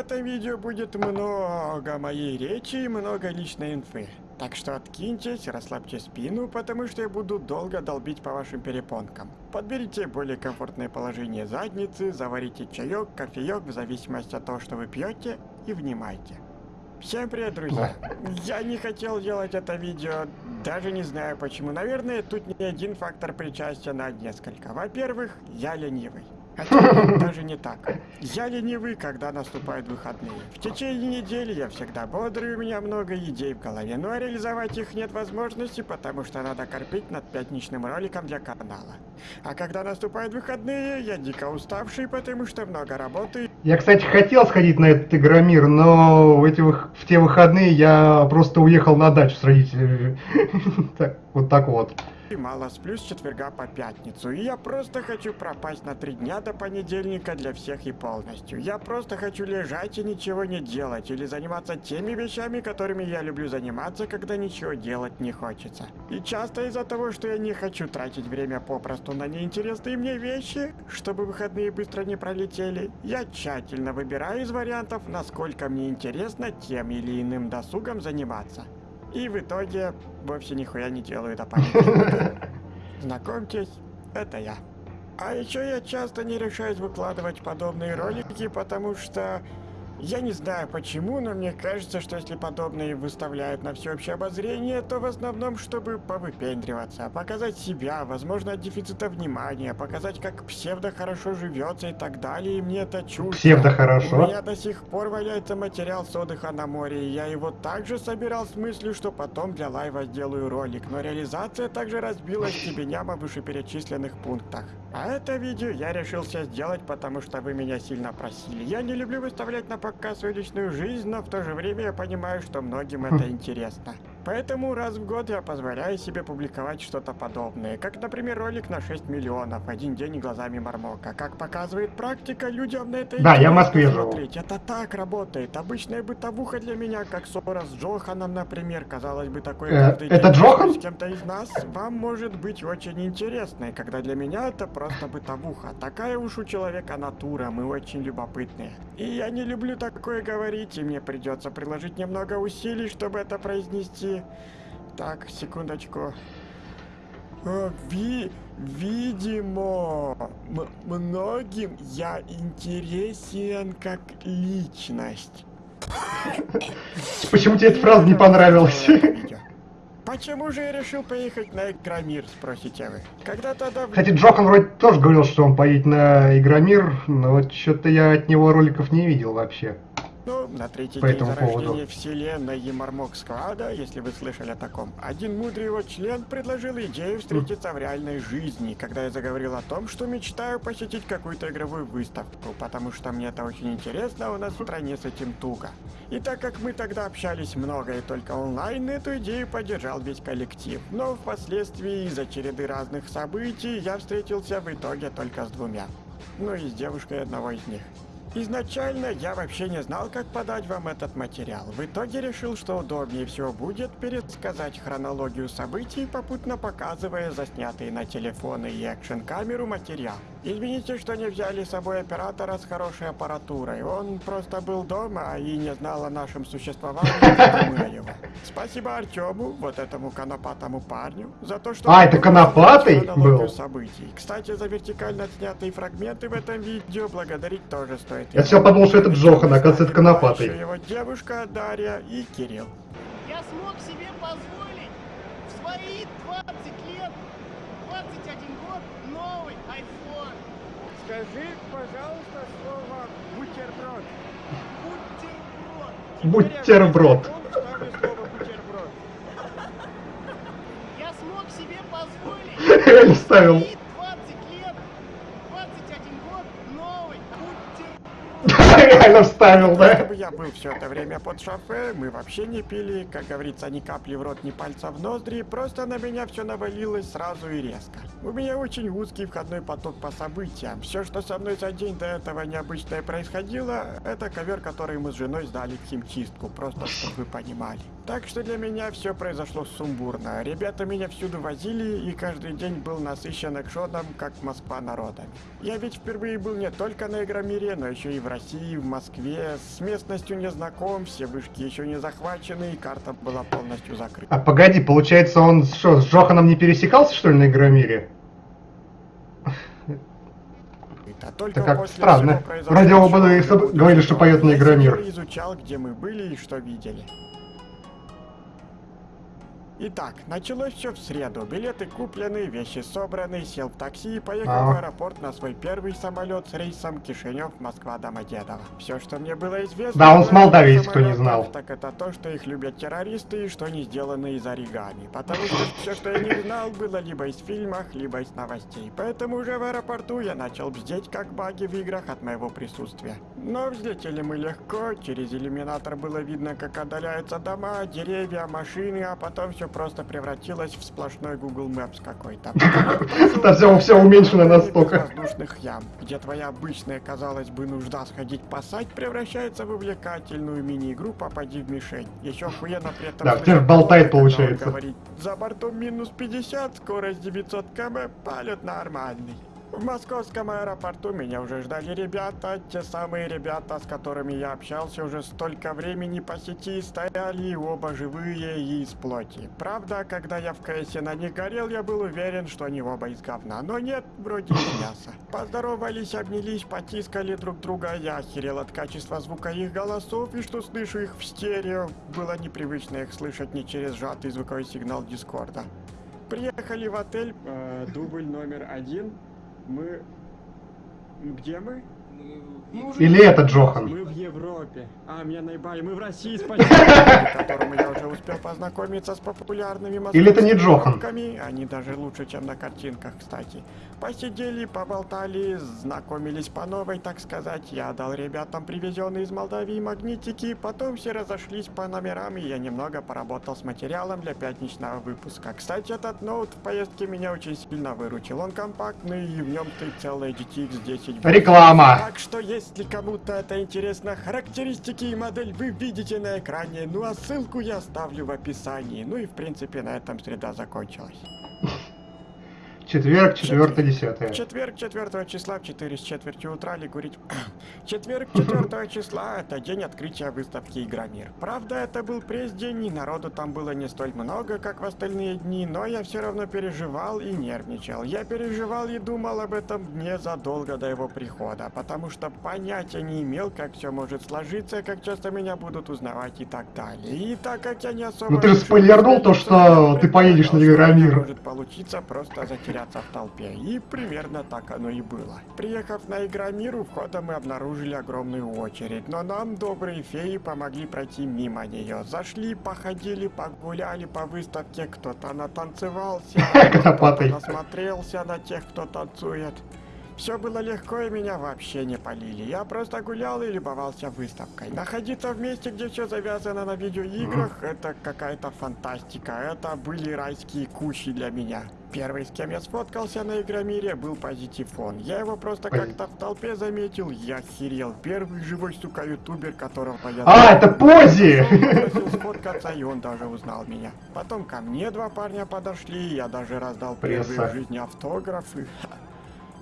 этом видео будет много моей речи и много личной инфы. Так что откиньтесь, расслабьте спину, потому что я буду долго долбить по вашим перепонкам. Подберите более комфортное положение задницы, заварите чаек, кофеек в зависимости от того, что вы пьете, и внимайте. Всем привет, друзья! Я не хотел делать это видео, даже не знаю почему. Наверное, тут не один фактор причастия на несколько. Во-первых, я ленивый. Это даже не так. Я ленивый, когда наступают выходные. В течение недели я всегда бодрый, у меня много идей в голове, но реализовать их нет возможности, потому что надо корпеть над пятничным роликом для канала. А когда наступают выходные, я дико уставший, потому что много работы. Я, кстати, хотел сходить на этот Игромир, но в, эти, в те выходные я просто уехал на дачу с родителями. Вот так вот и мало сплю с четверга по пятницу. И я просто хочу пропасть на три дня до понедельника для всех и полностью. Я просто хочу лежать и ничего не делать, или заниматься теми вещами, которыми я люблю заниматься, когда ничего делать не хочется. И часто из-за того, что я не хочу тратить время попросту на неинтересные мне вещи, чтобы выходные быстро не пролетели, я тщательно выбираю из вариантов, насколько мне интересно тем или иным досугом заниматься. И в итоге вовсе нихуя не делаю до памяти. Знакомьтесь, это я. А еще я часто не решаюсь выкладывать подобные ролики, потому что я не знаю почему, но мне кажется, что если подобные выставляют на всеобщее обозрение, то в основном, чтобы повыпендриваться, показать себя, возможно, от дефицита внимания, показать, как псевдо хорошо живется и так далее, и мне это чушь. Псевдо хорошо? У меня до сих пор валяется материал с отдыха на море, и я его также собирал с мыслью, что потом для лайва сделаю ролик, но реализация также разбилась кибеняма в вышеперечисленных пунктах. А это видео я решился сделать, потому что вы меня сильно просили. Я не люблю выставлять на свою личную жизнь, но в то же время я понимаю, что многим это интересно. Поэтому раз в год я позволяю себе публиковать что-то подобное, как, например, ролик на 6 миллионов, один день глазами Мармока. Как показывает практика, людям на это Да, я в Москве живу. Это так работает. Обычная бытовуха для меня, как ссора с Джоханом, например, казалось бы, такой э, каждый это день Джохан? с кем-то из нас, вам может быть очень интересной, когда для меня это просто бытовуха. Такая уж у человека натура, мы очень любопытные. И я не люблю такое говорить, и мне придется приложить немного усилий, чтобы это произнести так, секундочку. О, ви, видимо, многим я интересен как личность. Почему тебе эта фраза не понравилась? Почему же я решил поехать на Игромир, спросите вы? Когда-то давно... Кстати, Джохан вроде тоже говорил, что он поедет на Игромир, но вот что-то я от него роликов не видел вообще. Ну, на третий По день зарождения поводу. вселенной Емармок Сквада, если вы слышали о таком, один мудрый его член предложил идею встретиться в реальной жизни, когда я заговорил о том, что мечтаю посетить какую-то игровую выставку, потому что мне это очень интересно, а у нас в стране с этим туго. И так как мы тогда общались много и только онлайн, эту идею поддержал весь коллектив. Но впоследствии из-за череды разных событий я встретился в итоге только с двумя. Ну и с девушкой одного из них. Изначально я вообще не знал, как подать вам этот материал. В итоге решил, что удобнее всего будет пересказать хронологию событий, попутно показывая заснятые на телефоны и экшн-камеру материал. Извините, что не взяли с собой оператора с хорошей аппаратурой. Он просто был дома и не знал о нашем существовании, его. Спасибо Артему, вот этому конопатому парню, за то, что... А, это конопатый был? Событий. Кстати, за вертикально снятые фрагменты в этом видео благодарить тоже стоит. Я все подумал, что это Джохан, оказывается, это Конопатый. Его девушка Дарья и Кирилл. Я смог себе позволить в свои 20 лет, 21 год, новый iPhone. Скажи, пожалуйста, слово бутерброд. Бутерброд. Бутерброд. Я смог себе позволить. Я ставил. реально вставил, да? Я был все это время под шофе, мы вообще не пили, как говорится, ни капли в рот, ни пальца в ноздри, просто на меня все навалилось сразу и резко. У меня очень узкий входной поток по событиям. Все, что со мной за день до этого необычное происходило, это ковер, который мы с женой сдали в химчистку, просто чтобы вы понимали. Так что для меня все произошло сумбурно. Ребята меня всюду возили, и каждый день был насыщен экшоном, как Москва народами. Я ведь впервые был не только на Игромире, но еще и в России, в Москве. С местностью не знаком, все вышки еще не захвачены, и карта была полностью закрыта. А погоди, получается, он что, с Джоханом не пересекался, что ли, на Игромире? А только Это как странно. всего В радио произошедшего было и уже что- будет говорили, что поет на Игромир. изучал, где мы были и что видели. Итак, началось все в среду. Билеты куплены, вещи собраны, сел в такси и поехал Ага. в аэропорт на свой первый самолет с рейсом Кишинев, Москва, Домодедово. Все, что мне было известно... Да, он с Молдавии, кто не знал. Так это то, что их любят террористы и что они сделаны из оригами. Потому что все, что я не знал, было либо из фильмов, либо из новостей. Поэтому уже в аэропорту я начал бздеть, как баги в играх от моего присутствия. Но взлетели мы легко, через иллюминатор было видно, как отдаляются дома, деревья, машины, а потом все просто превратилось в сплошной Google Maps какой-то. Да всё- всё уменьшено настолько. Воздушных ям, где твоя обычная, казалось бы, нужда сходить посать, превращается в увлекательную мини-игру «Попади в мишень». Еще охуенно при этом... Да, теперь болтает, получается. говорит, За бортом минус 50, скорость 900 км, полет нормальный. В московском аэропорту меня уже ждали ребята, те самые ребята, с которыми я общался уже столько времени по сети, стояли оба живые и из плоти. Правда, когда я в КСе на них горел, я был уверен, что они оба из говна, но нет, вроде из мяса. Поздоровались, обнялись, потискали друг друга, я охерел от качества звука их голосов и что слышу их в стерео. Было непривычно их слышать не через сжатый звуковой сигнал Дискорда. Приехали в отель, э, дубль номер один. Мы... Где мы? Или это Джохан? Мы в Европе. А, меня наебали. Мы в России, спасибо. которому я уже успел познакомиться с популярными Или это не Джохан? Они даже лучше, чем на картинках, кстати. Посидели, поболтали, знакомились по новой, так сказать. Я дал ребятам привезенные из Молдавии магнитики. Потом все разошлись по номерам, и я немного поработал с материалом для пятничного выпуска. Кстати, этот ноут в поездке меня очень сильно выручил. Он компактный, и в нем стоит целая GTX 10. Реклама. Так что, если кому-то это интересно, характеристики и модель вы видите на экране, ну а ссылку я оставлю в описании. Ну и в принципе на этом среда закончилась. Четверг, четвертое, В десятое. четверг 4 числа в 4 с четвертью утра ликурить... Четверг 4 числа это день открытия выставки Игромир. Правда, это был пресс-день, и народу там было не столь много, как в остальные дни, но я все равно переживал и нервничал. Я переживал и думал об этом дне задолго до его прихода, потому что понятия не имел, как все может сложиться, как часто меня будут узнавать и так далее. И так как я не особо... Ну ты спойлернул то, что ты поедешь на Игромир. Может получиться просто затеряться в толпе. И примерно так оно и было. Приехав на Игромир, у входа мы обнаружили огромную очередь, но нам добрые феи помогли пройти мимо нее. Зашли, походили, погуляли по выставке, кто-то натанцевался, кто-то насмотрелся на тех, кто танцует. Все было легко и меня вообще не полили. Я просто гулял и любовался выставкой. Находиться в месте, где все завязано на видеоиграх, это какая-то фантастика. Это были райские кущи для меня. Первый, с кем я сфоткался на Игромире, был Позитифон. Я его просто как-то в толпе заметил, я охерел. Первый живой, сука, ютубер, которого я А, это Пози! Сфоткаться, и он даже узнал меня. Потом ко мне два парня подошли, я даже раздал первые Пресса. в жизни автографы.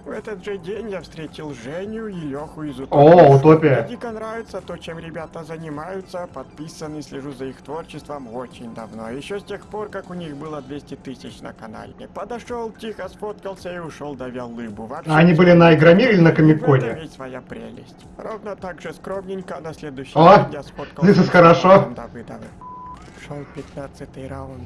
В этот же день я встретил Женю и Леху из О, Утопия. Мне дико нравится то, чем ребята занимаются, подписан и слежу за их творчеством очень давно. Еще с тех пор, как у них было 200 тысяч на канале. Подошел, тихо сфоткался и ушел, давя лыбу. Вообще, А они были на Игромире или на Комиконе? этом ведь своя прелесть. Ровно так же скромненько на следующий О, день я сфоткался this is с хорошо. Иваном Давыдовым. Шел 15 раунд.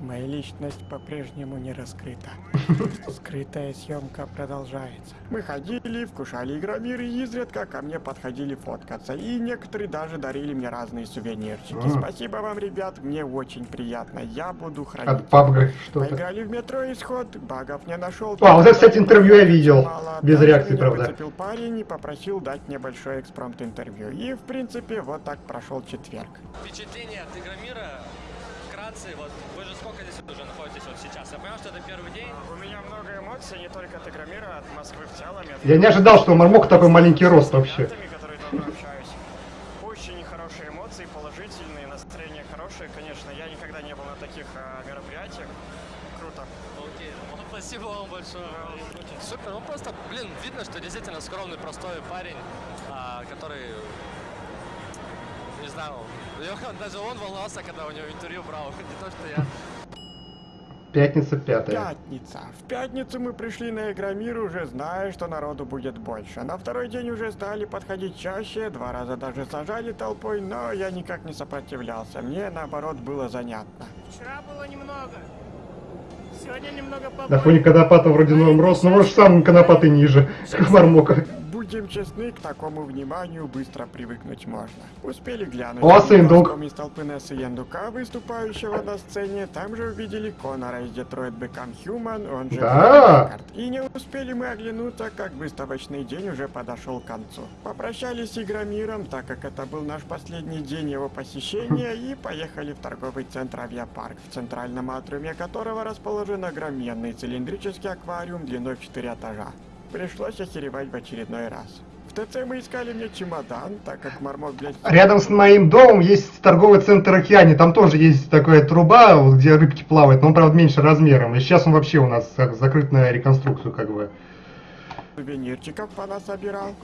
Моя личность по-прежнему не раскрыта. Скрытая съемка продолжается. Мы ходили, вкушали игромир и изредка ко мне подходили фоткаться. И некоторые даже дарили мне разные сувенирчики. М. Спасибо вам, ребят, мне очень приятно. Я буду хранить. От PUBG что-то. Поиграли в метро исход, багов не нашел. А, вот это, кстати, интервью я видел. Без Даже реакции, правда. парень и попросил дать небольшое экспромт интервью. И, в принципе, вот так прошел четверг. Впечатление от Игромира, вкратце, вот вы же сколько здесь уже находитесь вот сейчас? Я понял, что это первый день. У меня много эмоций, не только от Игромира, от Москвы в целом. Я не ожидал, что у Мармока такой маленький рост вообще. которые давно общаюсь. Очень хорошие эмоции, положительные, настроение хорошее, конечно. Я никогда не был на таких а, мероприятиях. Круто. Окей, ну, спасибо вам большое. Супер, ну просто, блин, видно, что действительно скромный, простой парень, а, который, не знаю, даже он волновался, когда у него интервью брал, не то, что я. Пятница пятая. Пятница. В пятницу мы пришли на Игромир, уже зная, что народу будет больше. На второй день уже стали подходить чаще, два раза даже сажали толпой, но я никак не сопротивлялся. Мне, наоборот, было занятно. Вчера было немного. Сегодня немного побольше. На фоне Конопата вроде норм рост, но может сам Конопат и ниже, как Мармока. Будем честны, к такому вниманию быстро привыкнуть можно. Успели глянуть Сындук. плоском из толпы Несса Яндука, выступающего на сцене, там же увидели Конора из Detroit Become Human, он же Да. И не успели мы оглянуться, как выставочный день уже подошел к концу. Попрощались с Игромиром, так как это был наш последний день его посещения, и поехали в торговый центр Авиапарк, в центральном атриуме которого расположен огроменный цилиндрический аквариум длиной в 4 этажа. Пришлось охеревать в очередной раз. В ТЦ мы искали мне чемодан, так как Мармок, блядь, Рядом с моим домом есть торговый центр Океане. Там тоже есть такая труба, вот где рыбки плавают, но он, правда, меньше размером. И сейчас он вообще у нас как закрыт на реконструкцию, как бы. сувенирчиков понасобирал.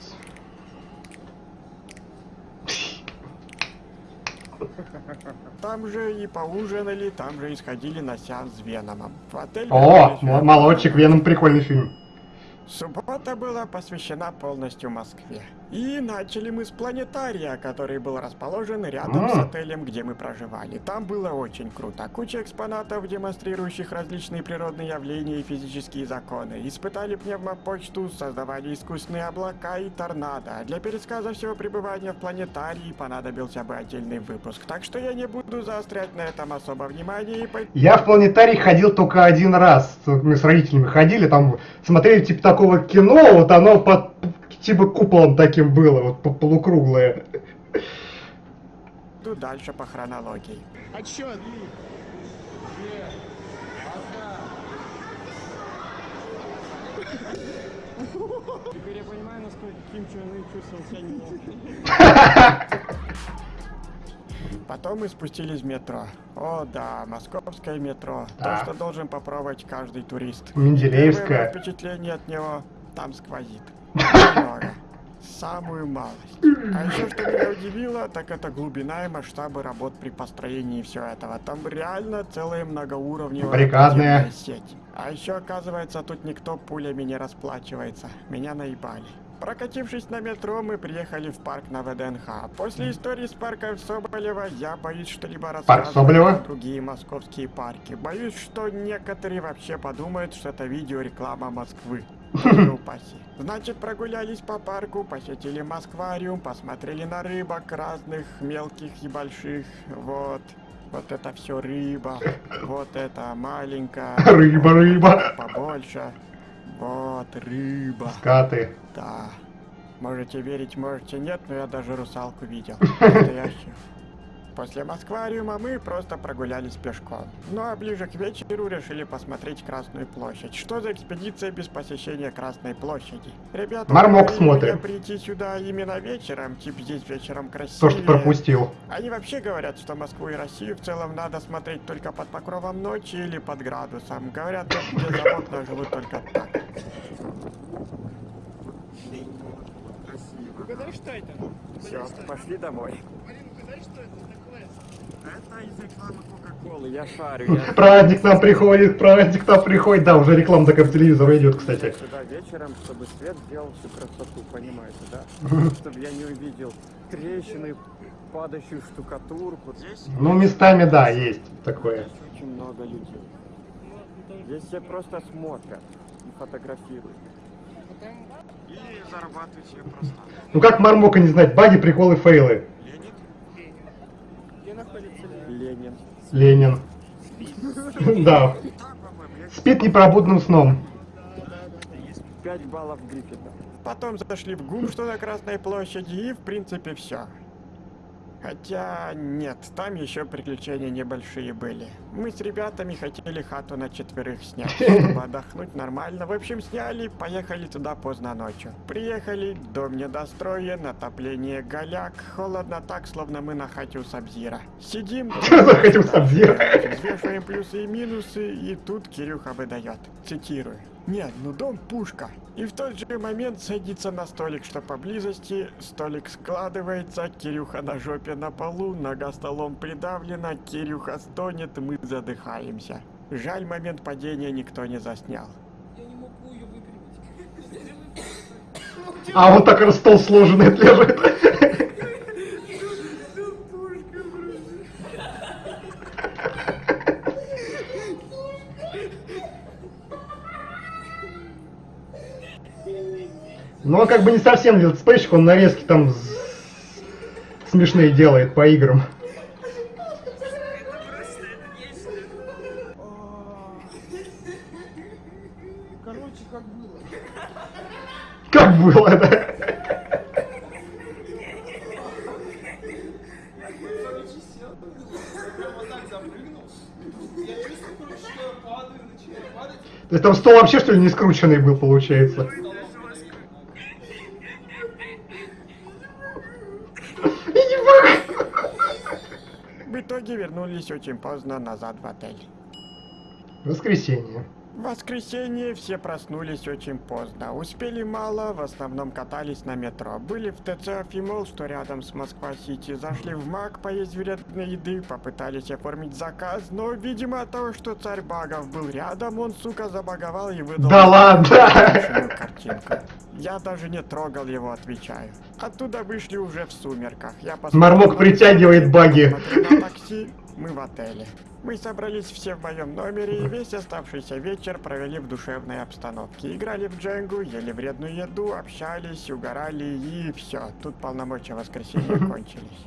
Там же и поужинали, там же и сходили на сеанс с Веномом. В отель О, молодчик, Веном прикольный фильм. Суббота была посвящена полностью Москве. И начали мы с планетария, который был расположен рядом с М. отелем, где мы проживали. Там было очень круто. Куча экспонатов, демонстрирующих различные природные явления и физические законы. Испытали пневмопочту, создавали искусственные облака и торнадо. Для пересказа всего пребывания в планетарии понадобился бы отдельный выпуск. Так что я не буду заострять на этом особо внимание и по... Я в планетарий ходил только один раз. Мы с родителями ходили, там смотрели типа такого кино, вот оно под типа куполом таким было, вот по- полукруглое. Иду дальше по хронологии. Отсчет. Теперь я понимаю, насколько Ким Чен Ын чувствовал себя неловко. Потом мы спустились в метро. О да, московское метро. Да. То, что должен попробовать каждый турист. Менделеевское. Первое впечатление от него там сквозит. Немного. Самую малость. А еще что меня удивило, так это глубина и масштабы работ при построении всего этого. Там реально целая многоуровневая Баррикадная. подземная сеть. А еще оказывается, тут никто пулями не расплачивается. Меня наебали. Прокатившись на метро, мы приехали в парк на ВДНХ. После истории с парком Соболева я боюсь что-либо рассказывать другие московские парки. Боюсь, что некоторые вообще подумают, что это видео реклама Москвы. Упаси. Значит, прогулялись по парку, посетили Москвариум, посмотрели на рыбок разных, мелких и больших. Вот. Вот это все рыба. Вот это маленькая. Рыба, рыба. Побольше. Вот рыба. Скаты. Да. Можете верить, можете нет, но я даже русалку видел. Настоящую. После Москвариума мы просто прогулялись пешком. Ну а ближе к вечеру решили посмотреть Красную площадь. Что за экспедиция без посещения Красной площади? Ребята, Мармок меня прийти сюда именно вечером, типа здесь вечером красиво. То, что пропустил. Они вообще говорят, что Москву и Россию в целом надо смотреть только под покровом ночи или под градусом. Говорят, где за окна живут только так. Это? Все, пошли домой. Угадай, что это такое? Это из рекламы Кока-Колы, я шарю. Я Праздник нам приходит, праздник нам приходит. Да, уже реклама такая по телевизору идет, кстати. сюда вечером, чтобы свет сделал всю красоту, понимаете, да? Чтобы я не увидел трещины, падающую штукатурку. Здесь Ну, местами, да, есть такое. чуть-чуть очень много людей. Здесь все просто смотрят и фотографируют. И зарабатывают себе просто. Ну как Мармока не знать, баги, приколы, фейлы. Ленин? Где находится Ленин. Да. Спит непробудным сном. 5 баллов Гриффита. Потом зашли в ГУМ, что на Красной площади, и в принципе все. Хотя нет, там еще приключения небольшие были. Мы с ребятами хотели хату на четверых снять, чтобы отдохнуть нормально. В общем, сняли, поехали туда поздно ночью. Приехали, дом недостроен, отопление голяк, холодно так, словно мы на хате у Сабзира. Сидим, взвешиваем плюсы и минусы, и тут Кирюха выдает, цитирую. Нет, ну дом пушка. И в тот же момент садится на столик, что поблизости. Столик складывается, Кирюха на жопе на полу, нога столом придавлена, Кирюха стонет, мы задыхаемся. Жаль, момент падения никто не заснял. Я не могу ее выпрямить. А вот так раз стол сложенный лежит. Ну, он как бы не совсем летсплейщик, он нарезки там с- смешные делает по играм. Короче, как было. Как было, да? То есть там стол вообще что ли не скрученный был, получается? Я не могу. В итоге вернулись очень поздно назад в отель. Воскресенье. В воскресенье все проснулись очень поздно. Успели мало, в основном катались на метро. Были в ТЦ Афимол, что рядом с Москва-Сити. Зашли в МАК поесть вредной еды, попытались оформить заказ, но, видимо, от того, что царь багов был рядом, он, сука, забаговал и выдал... Да ладно! картинку. Я даже не трогал его, отвечаю. Оттуда вышли уже в сумерках. Я посмотрел Мармок притягивает баги. на такси, мы в отеле. Мы собрались все в моем номере и весь оставшийся вечер провели в душевной обстановке. Играли в дженгу, ели вредную еду, общались, угорали и все. Тут полномочия воскресенья кончились.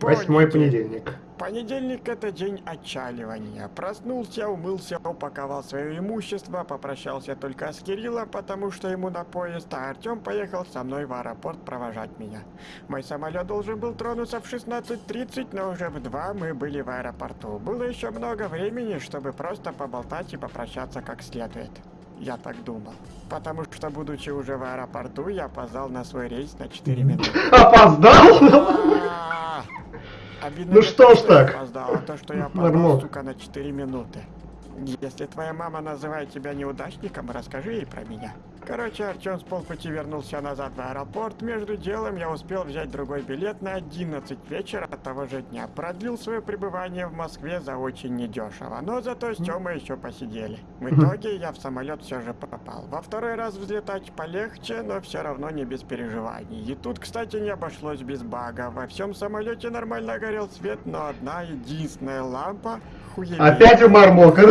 Восьмой понедельник. Понедельник это день отчаливания. Проснулся, умылся, упаковал свое имущество, попрощался только с Кириллом, потому что ему на поезд, а Артем поехал со мной в аэропорт провожать меня. Мой самолет должен был тронуться в 16.30, но уже в 2 мы были в аэропорту. Было еще много времени, чтобы просто поболтать и попрощаться как следует. Я так думал. Потому что, будучи уже в аэропорту, я опоздал на свой рейс на 4 минуты. Опоздал? Обидно Ну что то, ж так. опоздал, а то, что я опоздал, Нормально. сука, на 4 минуты. Если твоя мама называет тебя неудачником, расскажи ей про меня. Короче, Артем с полпути вернулся назад в аэропорт. Между делом я успел взять другой билет на 11 вечера того же дня. Продлил свое пребывание в Москве за очень недешево. Но зато с Тёмой еще посидели. В итоге я в самолет все же попал. Во второй раз взлетать полегче, но все равно не без переживаний. И тут, кстати, не обошлось без бага. Во всем самолете нормально горел свет, но одна единственная лампа хуевее. Опять у Мармока.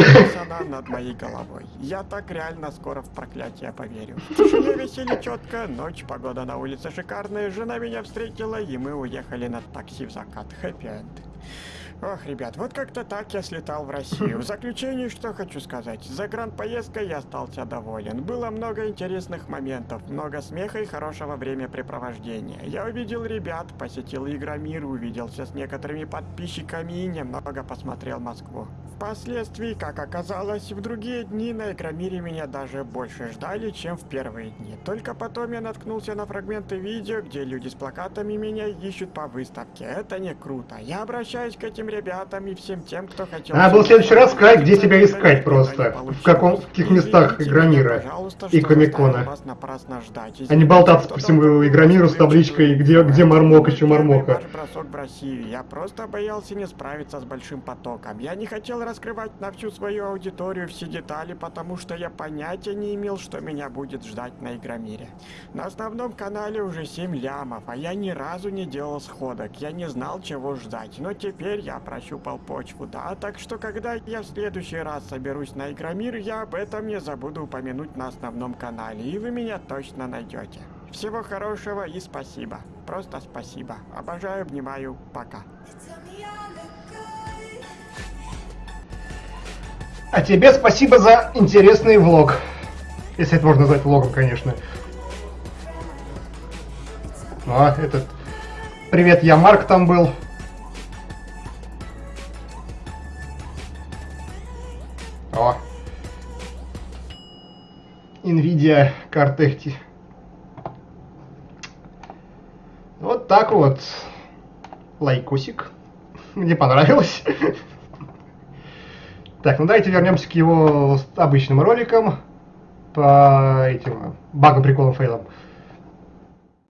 она над моей головой. Я так реально скоро в проклятие поверю. В тишине веселье четко, ночь, погода на улице шикарная, жена меня встретила, и мы уехали на такси в закат. Хэппи-энд. Ох, ребят, вот как-то так я слетал в Россию. В заключение, что хочу сказать. За поездкой я остался доволен. Было много интересных моментов, много смеха и хорошего времяпрепровождения. Я увидел ребят, посетил Игромир, увиделся с некоторыми подписчиками и немного посмотрел Москву. Впоследствии, как оказалось, в другие дни на Игромире меня даже больше ждали, чем в первые дни. Только потом я наткнулся на фрагменты видео, где люди с плакатами меня ищут по выставке. Это не круто. Я обращаюсь к этим ребятам и всем тем, кто хотел... Надо было в следующий раз сказать, где тебя искать просто. В каком- в каких местах Игромира и Комикона. А не болтаться по всему Игромиру с табличкой, где, где Мармок, еще Мармока. Я просто боялся не справиться с большим потоком. Я не хотел раскрывать на всю свою аудиторию все детали, потому что я понятия не имел, что меня будет ждать на Игромире. На основном канале уже 7 лямов, а я ни разу не делал сходок. Я не знал, чего ждать. Но теперь я прощупал почву, да, так что когда я в следующий раз соберусь на Игромир, я об этом не забуду упомянуть на основном канале, и вы меня точно найдете. Всего хорошего и спасибо. Просто спасибо. Обожаю, обнимаю. Пока. А тебе спасибо за интересный влог. Если это можно назвать влогом, конечно. А, этот... Привет, я Марк там был. О. Nvidia карты. Вот так вот. Лайкусик. Мне понравилось. Так, ну давайте вернемся к его обычным роликам по этим багам, приколам, фейлам.